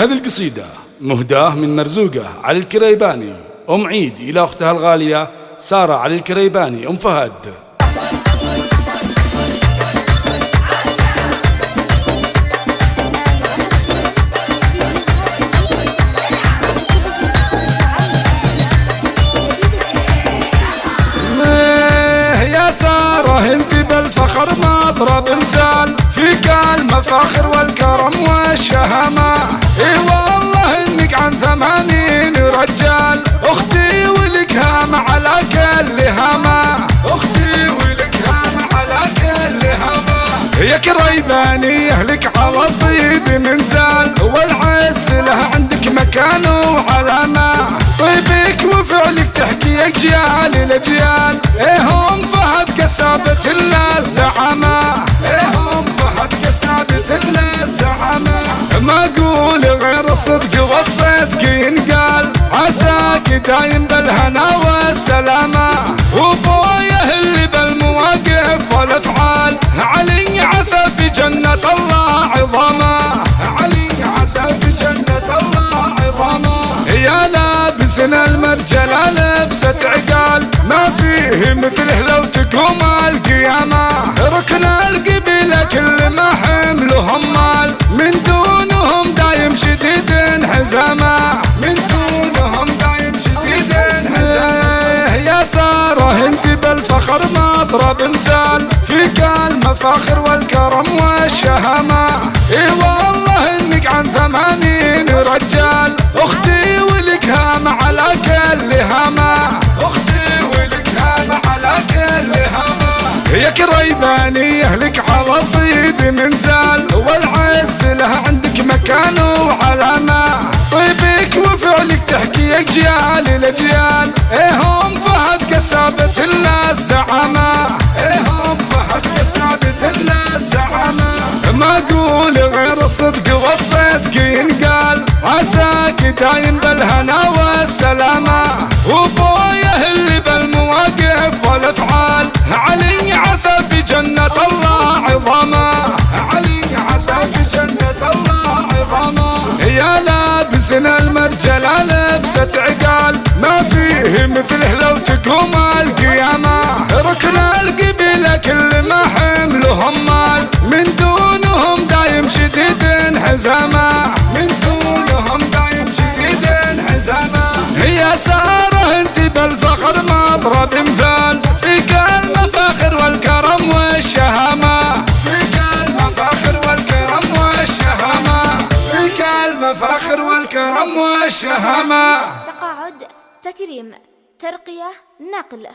هذه القصيدة مهداة من مرزوقة علي الكريباني. أم عيد إلى أختها الغالية سارة علي الكريباني. أم فهد. بالفخر مضرب مثال. فيك المفاخر والكرم انك عن ثمانين رجال. أختي ولك هام على كل هامة أختي ولك هام على كل هامة يا كريباني أهلك على الطيب منزال. والعز له عندك مكان وعلامة. طيبك وفعلك تحكي أجيال الاجيال إيه هم فهد كسابة الزعامة إيه ما أقول غير الصدق والصدق ينقال. عساك دايم بالهنا والسلامة. وبوية اللي بالمواقف والأفعال. علي عسى في جنة الله عظامة. علي عسى في جنة الله عظامة. يا لابسن المرجلة لبسة عقال. ما فيه مثله انت بالفخر مضرب مثال. فيك المفاخر والكرم والشهامة. إي والله إنك عن ثمانين رجال. أختي ولك هام على كل هامة. أختي ولك هام على كل هامة. يا كريباني أهلك على الطيب منزال اجيال الاجيال إيه هم فهد كسابة الزعامة إيه هم فهد كسابة الزعامة ما أقول غير الصدق والصدق ينقال. عساك دايم بالهنا والسلامة. وبويه اللي بالمواقف والأفعال. علي عسى في جنة الله عظامة. علي عسى في جنة الله عظامة. يا لابسن المرجلة لبسة عقال ما فيه مثله لو تقوم القيامة. ركن القبيلة كل ما حملهم مال. من دونهم دايم شديد حزامة. والكرم والشهامة. تقاعد تكريم ترقية نقل.